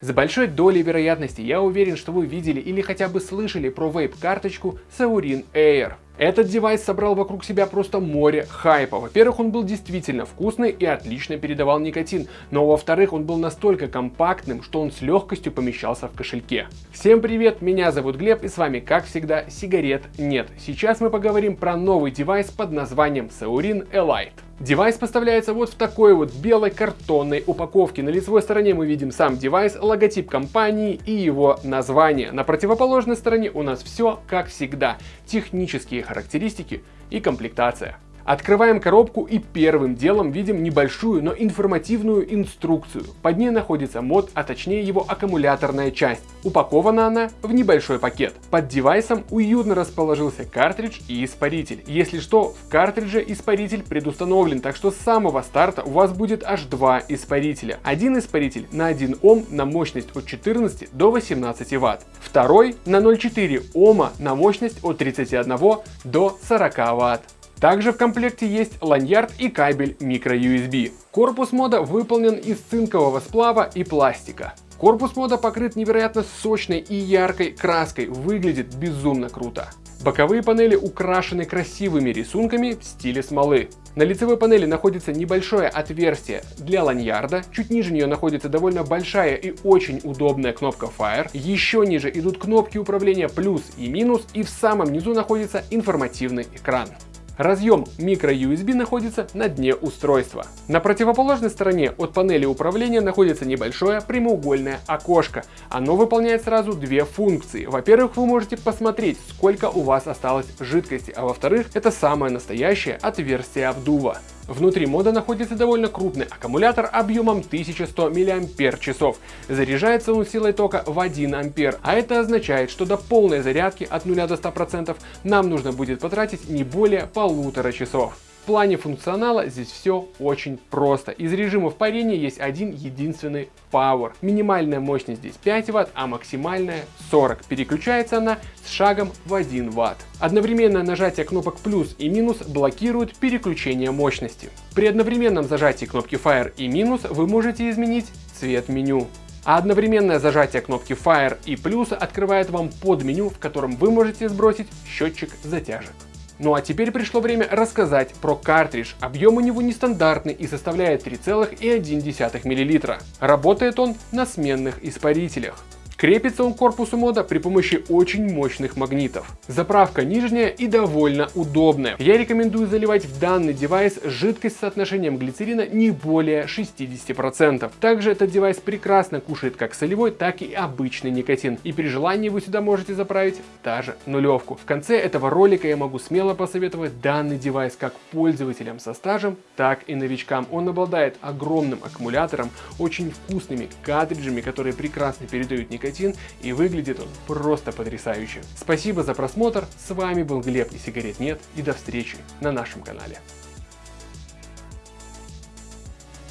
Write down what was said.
С большой долей вероятности я уверен, что вы видели или хотя бы слышали про вейп-карточку Suorin Air. Этот девайс собрал вокруг себя просто море хайпа. Во-первых, он был действительно вкусный и отлично передавал никотин, но во-вторых, он был настолько компактным, что он с легкостью помещался в кошельке. Всем привет, меня зовут Глеб и с вами, как всегда, сигарет нет. Сейчас мы поговорим про новый девайс под названием Suorin Elite. Девайс поставляется вот в такой вот белой картонной упаковке. На лицевой стороне мы видим сам девайс, логотип компании и его название. На противоположной стороне у нас все как всегда. Технические характеристики и комплектация. Открываем коробку и первым делом видим небольшую, но информативную инструкцию. Под ней находится мод, а точнее его аккумуляторная часть. Упакована она в небольшой пакет. Под девайсом уютно расположился картридж и испаритель. Если что, в картридже испаритель предустановлен, так что с самого старта у вас будет аж два испарителя. Один испаритель на 1 Ом на мощность от 14 до 18 Вт. Второй на 0,4 Ома на мощность от 31 до 40 Вт. Также в комплекте есть ланьярд и кабель microUSB. Корпус мода выполнен из цинкового сплава и пластика. Корпус мода покрыт невероятно сочной и яркой краской, выглядит безумно круто. Боковые панели украшены красивыми рисунками в стиле смолы. На лицевой панели находится небольшое отверстие для ланьярда, чуть ниже нее находится довольно большая и очень удобная кнопка Fire, еще ниже идут кнопки управления плюс и минус и в самом низу находится информативный экран. Разъем microUSB находится на дне устройства. На противоположной стороне от панели управления находится небольшое прямоугольное окошко. Оно выполняет сразу две функции. Во-первых, вы можете посмотреть, сколько у вас осталось жидкости, а во-вторых, это самое настоящее отверстие обдува. Внутри мода находится довольно крупный аккумулятор объемом 1100 мАч. Заряжается он силой тока в 1 А, а это означает, что до полной зарядки от 0 до 100% нам нужно будет потратить не более полутора часов плане функционала здесь все очень просто. Из режимов парения есть один единственный Power. Минимальная мощность здесь 5 Вт, а максимальная 40. Переключается она с шагом в 1 Вт. Одновременное нажатие кнопок плюс и минус блокирует переключение мощности. При одновременном зажатии кнопки Fire и минус вы можете изменить цвет меню. А одновременное зажатие кнопки Fire и плюс открывает вам подменю, в котором вы можете сбросить счетчик затяжек. Ну а теперь пришло время рассказать про картридж. Объем у него нестандартный и составляет 3,1 мл. Работает он на сменных испарителях. Крепится он к корпусу мода при помощи очень мощных магнитов. Заправка нижняя и довольно удобная. Я рекомендую заливать в данный девайс жидкость с соотношением глицерина не более 60%. Также этот девайс прекрасно кушает как солевой, так и обычный никотин. И при желании вы сюда можете заправить даже нулевку. В конце этого ролика я могу смело посоветовать данный девайс как пользователям со стажем, так и новичкам. Он обладает огромным аккумулятором, очень вкусными картриджами, которые прекрасно передают никотин никотин и выглядит он просто потрясающе. Спасибо за просмотр, с вами был Глеб и сигарет нет и до встречи на нашем канале.